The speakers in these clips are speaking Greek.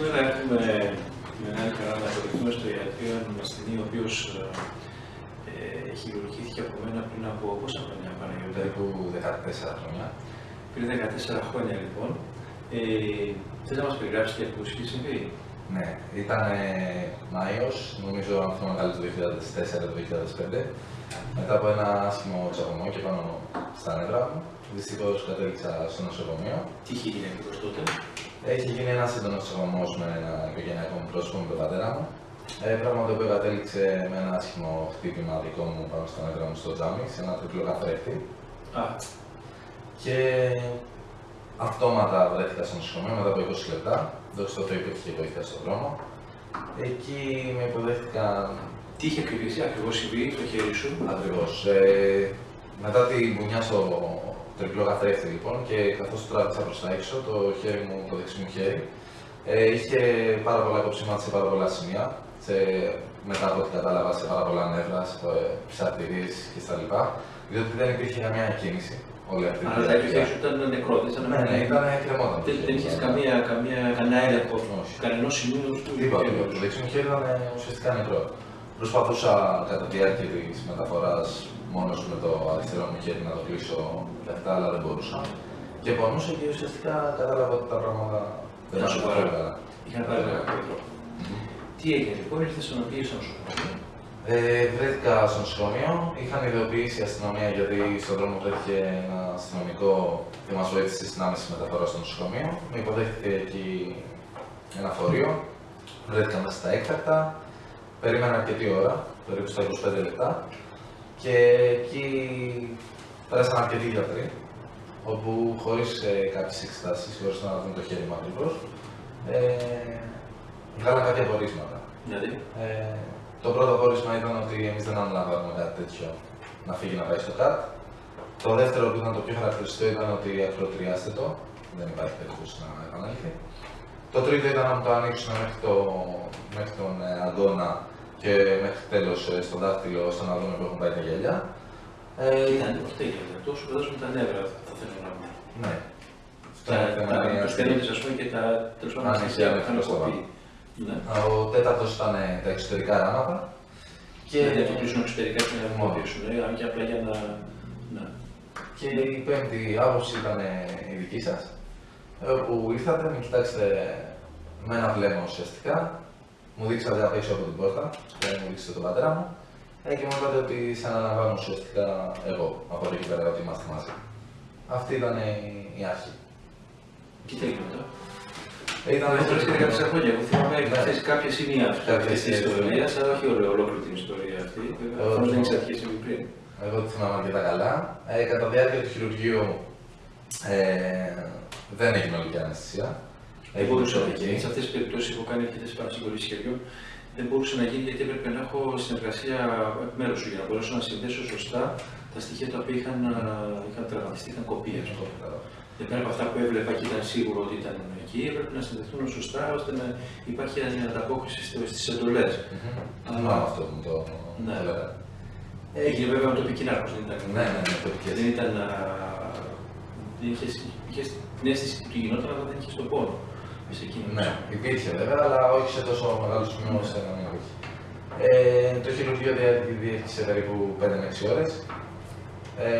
Σήμερα έχουμε τη μεγάλη χαρά να υποδεχτούμε στο ιατρείο έναν ασθενή ο οποίος ε, χειρουργήθηκε από μένα πριν από πόσα χρόνια, Παναγιώτη. Περίπου 14 χρόνια. Πριν 14 χρόνια λοιπόν. Ε, Θες να μας περιγράψεις και πώς είχε συμβεί; Ναι, ήταν Μάιος, νομίζω αν θυμάμαι καλά το 2004-2005. Μετά από ένα άσχημο τσακωμό και πάνω στα νεύρα μου, δυστυχώς κατέληξα στο νοσοκομείο. Τι είχε γίνει ακριβώς τότε; Έχει γίνει ένας έντονο τσακωμό με ένα οικογενειακό μου πρόσωπο με τον πατέρα μου. Ε, πράγμα το οποίο κατέληξε με ένα άσχημο χτύπημα δικό μου πάνω στα νεύρα μου στο τζάμι, σε ένα τριπλό καθρέφτη. Α, Και αυτόματα βρέθηκα στο νοσοκομείο μετά από 20 λεπτά. Δόξα τω Θεώ υπήρχε βοήθεια στον δρόμο. Εκεί με υποδέχτηκαν τι είχε ακριβώς ακριβώς συμβεί στο χέρι σου; ακριβώς. Ε, μετά τη μπουνιά στο τριπλό καθρέφτη λοιπόν και καθώς το τράβηξα προς τα έξω, το χέρι μου, το δεξί μου χέρι, ε, είχε πάρα πολλά κοψίματα σε πάρα πολλά σημεία. Σε, μετά από ό,τι κατάλαβα σε πάρα πολλά νεύρα, σε ψαρτηρίες κτλ. Διότι δεν υπήρχε καμία κίνηση όλη αυτή τη Αλλά το διάρκεια. χέρι σου ήταν νεκρό, δεν ήταν Ναι, ναι, ήταν κρεμόταν. Δεν, δεν είχες καμία, καμία, κανένα έλεγχο Όχι. κανενός σημείου του Τίποτα, χέρι τίποτα. Το σου. δεξί μου χέρι ήταν ε, ουσιαστικά νεκρό. Προσπαθούσα κατά τη διάρκεια της μεταφοράς μόνος με το αριστερό μου χέρι να το κλείσω λεφτά, αλλά δεν μπορούσα. Και πονούσα και ουσιαστικά κατάλαβα ότι τα πράγματα δεν Ήταν ήταν σοβαρά. πολύ καλά. Είχαν πάρει ένα κάποιο τρόπο. Τι έγινε λοιπόν, ήρθες στο να πήγε στο νοσοκομείο; Ε, βρέθηκα στο νοσοκομείο, είχαν ειδοποιήσει η αστυνομία γιατί στον δρόμο βρέθηκε ένα αστυνομικό και μας βοήθησε στην άμεση μεταφορά στο νοσοκομείο. Με υποδέχτηκε εκεί ένα φορείο, βρέθηκα μέσα στα έκτακτα, περίμενα αρκετή ώρα, περίπου στα 25 λεπτά και εκεί πέρασαν αρκετοί γιατροί, όπου χωρίς ε, κάποιες εξετάσεις, χωρί να δουν το χέρι μου ακριβώ, ε, βγάλαν κάποια πορίσματα. Δηλαδή, Ε, το πρώτο πόρισμα ήταν ότι εμείς δεν αναλαμβάνουμε κάτι τέτοιο να φύγει να πάει στο ΚΑΤ. Το δεύτερο που ήταν το πιο χαρακτηριστικό ήταν ότι ακροτηριάστε το, δεν υπάρχει περίπτωση να επανέλθει. Το τρίτο ήταν να μου το ανοίξουν μέχρι, το, μέχρι τον ε, αγκώνα και μέχρι τέλος στο δάχτυλο ώστε να δούμε που έχουν πάει τα γέλια. Ε, ήταν αυτό έγινε. Αυτό σου φαντάζομαι τα νεύρα, θα θέλω να πω. ναι. Αυτό Τα, είναι θέμα τα, μια τους στέλνοντες, ας πούμε, και τα τέλος πάντων Αν στοιχεία είχε που είχαν ανοιχτό κοπεί. Ναι. Ο τέταρτος ήταν ε, τα εξωτερικά ράματα. Και να το κλείσουν εξωτερικά και να Μόνο. δημιουργήσουν, ε, αν και απλά για να... Ναι. Και η πέμπτη άποψη ήταν ε, η δική σας. Όπου ήρθατε, με κοιτάξετε με ένα βλέμμα ουσιαστικά. Μου δείξατε απ' έξω από την πόρτα, και μου δείξατε τον πατέρα μου. Ε, και μου είπατε ότι σε αναλαμβάνω ουσιαστικά εγώ από εκεί και πέρα ότι είμαστε μαζί. Αυτή ήταν ε, η αρχή. Και τι έγινε μετά. Ε, Ήταν Αυτό είναι και κάποια χρόνια. Εγώ θυμάμαι Ναι. αυτές κάποιες σημεία αυτές Κάποιες της σημεία. ιστορίας, αλλά όχι όλη- ολόκληρη την ιστορία αυτή. Βέβαια, Εγώ προφανώς δεν θυμάμαι. ήξερα τι είχε συμβεί πριν. Εγώ τη θυμάμαι αρκετά καλά. Ε, κατά τη διάρκεια του χειρουργείου ε, δεν έγινε ολική αναισθησία. Δεν μπορούσε να εκεί. γίνει. Σε αυτές τις περιπτώσεις έχω κάνει αρκετές παρασύγκολε χεριών. Δεν μπορούσε να γίνει γιατί έπρεπε να έχω συνεργασία εκ μέρους σου για να μπορέσω να συνδέσω σωστά τα στοιχεία τα οποία είχαν, α, είχαν τραυματιστεί, είχαν κοπεί. ας πούμε. Και πέρα από αυτά που έβλεπα και ήταν σίγουρο ότι ήταν εκεί, έπρεπε να συνδεθούν σωστά ώστε να υπάρχει μια ανταπόκριση στις εντολές. Θυμάμαι αυτό που μου το Ναι. το λέγατε. Έγινε βέβαια με τοπική νάρκωση, δεν ήταν. Ναι, ναι, ναι, τοπικές. Δεν ήταν. α, Δεν είχε, είχες την αίσθηση που του γινόταν, αλλά δεν είχες τον πόνο. Σε εκείνο. Ναι, υπήρχε βέβαια, αλλά όχι σε τόσο μεγάλο σημείο ώστε να μην υπήρχε. Ε, το χειρουργείο δια- διήρκησε περίπου 5 με 6 ώρες. Ε,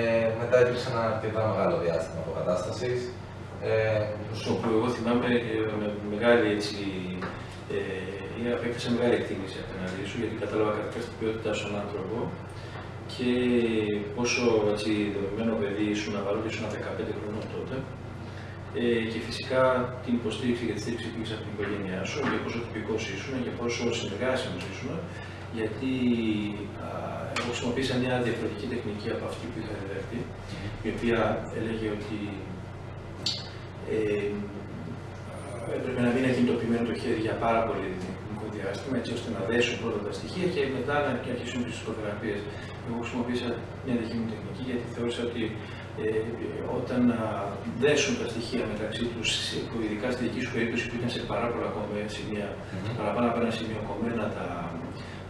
μετά υπήρξε ένα αρκετά μεγάλο διάστημα αποκατάστασης. Ε, Στο που εγώ θυμάμαι και με μεγάλη έτσι, ε, απέκτησα μεγάλη εκτίμηση απέναντί σου γιατί κατάλαβα καταρχάς την ποιότητά σου σαν άνθρωπο και πόσο έτσι, δεδομένο παιδί ήσουν παρότι ήσουν 15 χρονών τότε ε, και φυσικά την υποστήριξη και τη στήριξη που είχες από την οικογένειά σου για πόσο τυπικός ήσουν και πόσο συνεργάσιμος ήσουν γιατί α, εγώ χρησιμοποίησα μια διαφορετική τεχνική από αυτή που είχα διδαχθεί η οποία έλεγε ότι ε, έπρεπε να μην ακινητοποιημένο το χέρι για πάρα πολύ χρονικό διάστημα, έτσι ώστε να δέσουν πρώτα τα στοιχεία και μετά να αρχίσουν τις ψυχοθεραπείε. Εγώ χρησιμοποίησα μια δική μου τεχνική γιατί θεώρησα ότι ε, όταν α, δέσουν τα στοιχεία μεταξύ τους, ειδικά στη δική σου περίπτωση που ήταν σε πάρα πολλά κομμένα σημεία, Μμμ. παραπάνω από ένα σημείο κομμένα τα,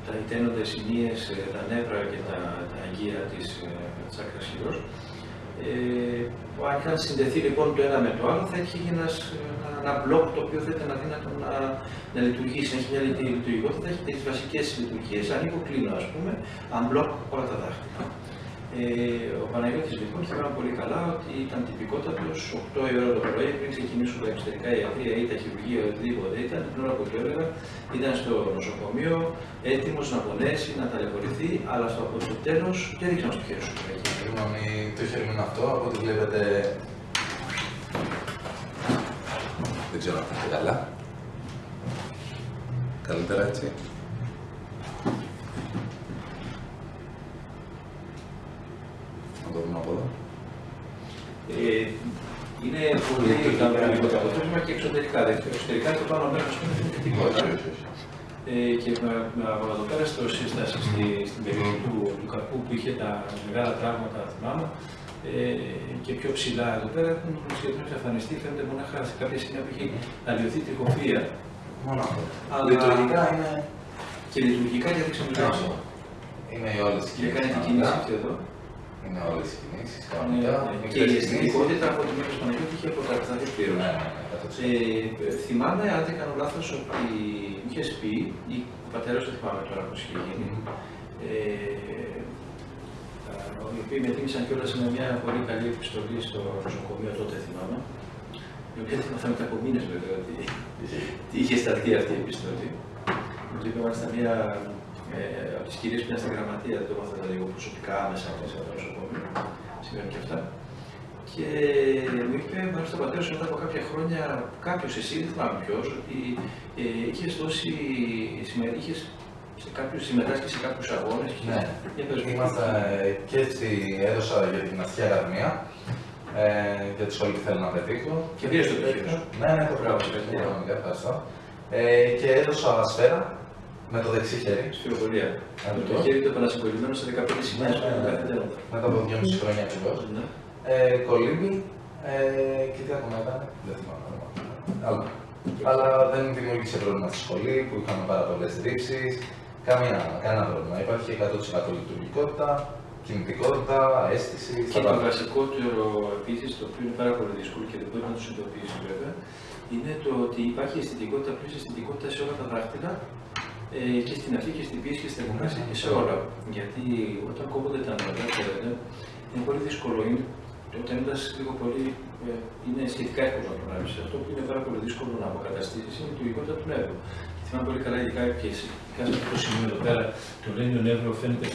τα ιταίνοντα σημείες, ε, τα νεύρα και τα, τα αγκία της, ε, της άκρας χειρός, Ε, αν είχαν συνδεθεί λοιπόν το ένα με το άλλο, θα έχει ένας, ένα, ένα μπλοκ το οποίο θα ήταν αδύνατο να, να λειτουργήσει, να έχει μια λειτουργικότητα, θα έχει τις βασικές λειτουργίες. Ανοίγω, κλείνω, ας πούμε, unblock όλα τα δάχτυλα. Ε, ο Παναγιώτης λοιπόν θυμάμαι πολύ καλά ότι ήταν τυπικότατος 8 η ώρα το πρωί πριν ξεκινήσουν τα εξωτερικά ιατρία ή τα χειρουργία ή οτιδήποτε ήταν. Την ώρα που το έλεγα ήταν στο νοσοκομείο έτοιμος να πονέσει, να ταλαιπωρηθεί, αλλά στο από το τέλο δεν ρίξαμε στο χέρι σου. Συγγνώμη, το χέρι μου είναι αυτό, από ό,τι βλέπετε. Δεν ξέρω αν θα καλά. Καλύτερα έτσι. Να το δούμε από εδώ. Ε, είναι πολύ ικανοποιητικό το αποτέλεσμα και εξωτερικά. Δηλαδή, εξωτερικά το πάνω μέρος είναι θετικό. Ε, και με, με, από εδώ πέρα στο σύσταση στη, στην περιοχή του, του καρπού που είχε τα μεγάλα τραύματα, θυμάμαι, ε, και πιο ψηλά εδώ πέρα έχουν σχεδόν εξαφανιστεί. Φαίνεται μονάχα σε κάποια σημεία που έχει αλλοιωθεί τριχοφία. Μόνο αυτό. Αλλά... Λειτουργικά είναι. Και λειτουργικά γιατί ξεμιλάω. Είναι όλε οι Και κάνει την κίνηση αυτή εδώ. Είναι όλες οι κινήσεις. Ναι, ναι. Και η αισθητικότητα από τη μέση του Παναγιώτη είχε αποκατασταθεί πλήρω. Ναι, ναι, ε, θυμάμαι, αν δεν κάνω λάθος, ότι είχε πει, ή ο πατέρας δεν θυμάμαι τώρα πώς είχε γίνει, ε, οι οποίοι με τίμησαν κιόλας με μια πολύ καλή επιστολή στο νοσοκομείο τότε, θυμάμαι. Η οποία θυμάμαι μετά από μήνε βέβαια ότι είχε σταλθεί αυτή η επιστολή. Μου είπε μάλιστα μια ε, από τις κυρίες που ήταν στη γραμματεία, δεν το μάθαμε λίγο προσωπικά άμεσα μέσα στο νοσοκομείο, σήμερα και αυτά. Και μου είπε, μάλιστα ο πατέρας μετά από κάποια χρόνια, κάποιος εσύ, δεν θυμάμαι ποιος, ότι ε, είχες δώσει, είχες σε κάποιους, συμμετάσχεις σε κάποιους αγώνες. Ναι, είμαστε και στη, έδωσα για την Αστική Ακαδημία, ε, για τη σχολή που θέλω να πετύχω. Και πήρες το πτυχίο Ναι, ναι, το πράγμα. Ευχαριστώ. Ε, και έδωσα σφαίρα με το δεξί χέρι. Σφυροβολία. Με το χέρι του επανασυγκολημένο σε 15 σημεία ναι, ναι, ναι. Μετά από 2,5 χρόνια ακριβώς. Ναι. Ε, κολύμπι ε, και τι ακόμα ήταν, δεν θυμάμαι. Αλλά, αλλά δεν δημιούργησε πρόβλημα στη σχολή που είχαμε πάρα πολλές ρήψεις. Καμία, κανένα πρόβλημα. Υπάρχει 100% λειτουργικότητα, κινητικότητα, αίσθηση. Και το βασικότερο επίσης, το οποίο είναι πάρα πολύ δύσκολο και δεν μπορεί να το συνειδητοποιήσει βέβαια, είναι το ότι υπάρχει αισθητικότητα, πλήρης αισθητικότητα σε όλα τα δάχτυλα ε, και στην αρχή και στην πίεση και στην θερμοκρασία και σε όλα. Γιατί όταν κόβονται τα νερά, είναι πολύ δύσκολο. Είναι, όταν ένα λίγο πολύ ε, είναι σχετικά εύκολο να το λάβει. Αυτό που είναι πάρα πολύ δύσκολο να αποκαταστήσεις είναι η λειτουργικότητα του νεύρου. Θυμάμαι πολύ καλά, ειδικά και σε αυτό το σημείο εδώ πέρα, το λένιο νεύρος φαίνεται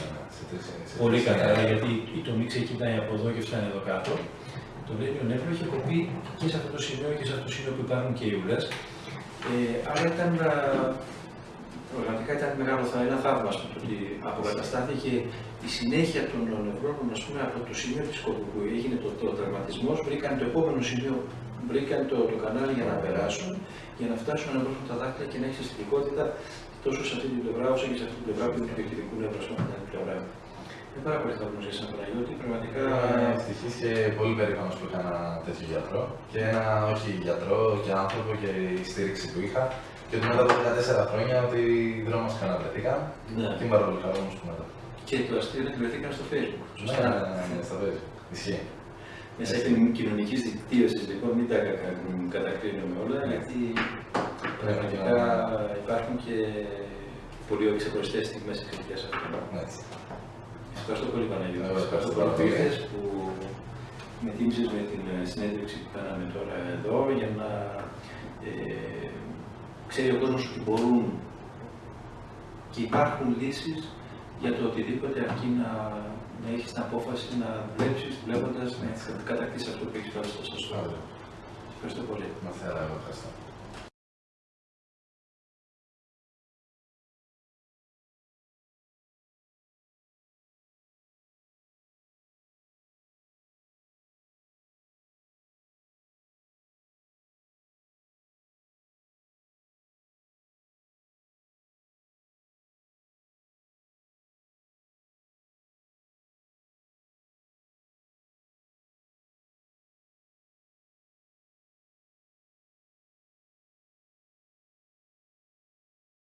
πολύ καλά, γιατί η τομή ξεκινάει από εδώ και φτάνει εδώ κάτω. Το λένιο νεύρος έχει κοπεί και σε αυτό το σημείο και σε αυτό το σημείο που υπάρχουν και οι ούλε. Ε, άρα ήταν Πραγματικά ήταν μεγάλο θα, ένα θαύμα το ότι αποκαταστάθηκε η συνέχεια των νευρώνων ας πούμε, από το σημείο της κόπου που έγινε το, το τραυματισμός, βρήκαν το επόμενο σημείο, βρήκαν το, το κανάλι για να περάσουν, για να φτάσουν να βρουν τα δάχτυλα και να έχει αισθητικότητα τόσο σε αυτή την πλευρά όσο και σε αυτή την πλευρά που είναι του διοικητικού νεύρου, ας πούμε, την άλλη πλευρά. Είναι πάρα πολύ θαύμα για σαν Παναγιώτη, πραγματικά. Είμαι ευτυχή και πολύ περήφανος που είχα ένα τέτοιο γιατρό. Και ένα όχι γιατρό και άνθρωπο και η στήριξη που είχα. Και ότι μετά από 14 χρόνια ότι οι δρόμοι μα ξαναβρεθήκαν. Ναι. Και είμαι πάρα πολύ χαρούμενο που μετά. Και το αστείο είναι ότι βρεθήκαν στο Facebook. Σωστά. Ναι, ναι, ναι, ναι, στο Facebook. Ισχύει. Μέσα στην κοινωνική δικτύωση λοιπόν, μην τα κατακρίνουμε όλα, ναι. γιατί πραγματικά υπάρχουν και πολύ ξεχωριστές στιγμές εξαιτία αυτών. Ευχαριστώ πολύ, Παναγιώτη. Ευχαριστώ πολύ που με τίμησες με την συνέντευξη που κάναμε τώρα εδώ για να ε, ξέρει ο κόσμος ότι μπορούν και υπάρχουν λύσεις για το οτιδήποτε αρκεί να, να έχεις την απόφαση να δουλέψεις βλέποντας, να κατακτήσεις αυτό που έχεις βάλει στο σωστό. Ευχαριστώ πολύ. Μαθαίρα, ευχαριστώ.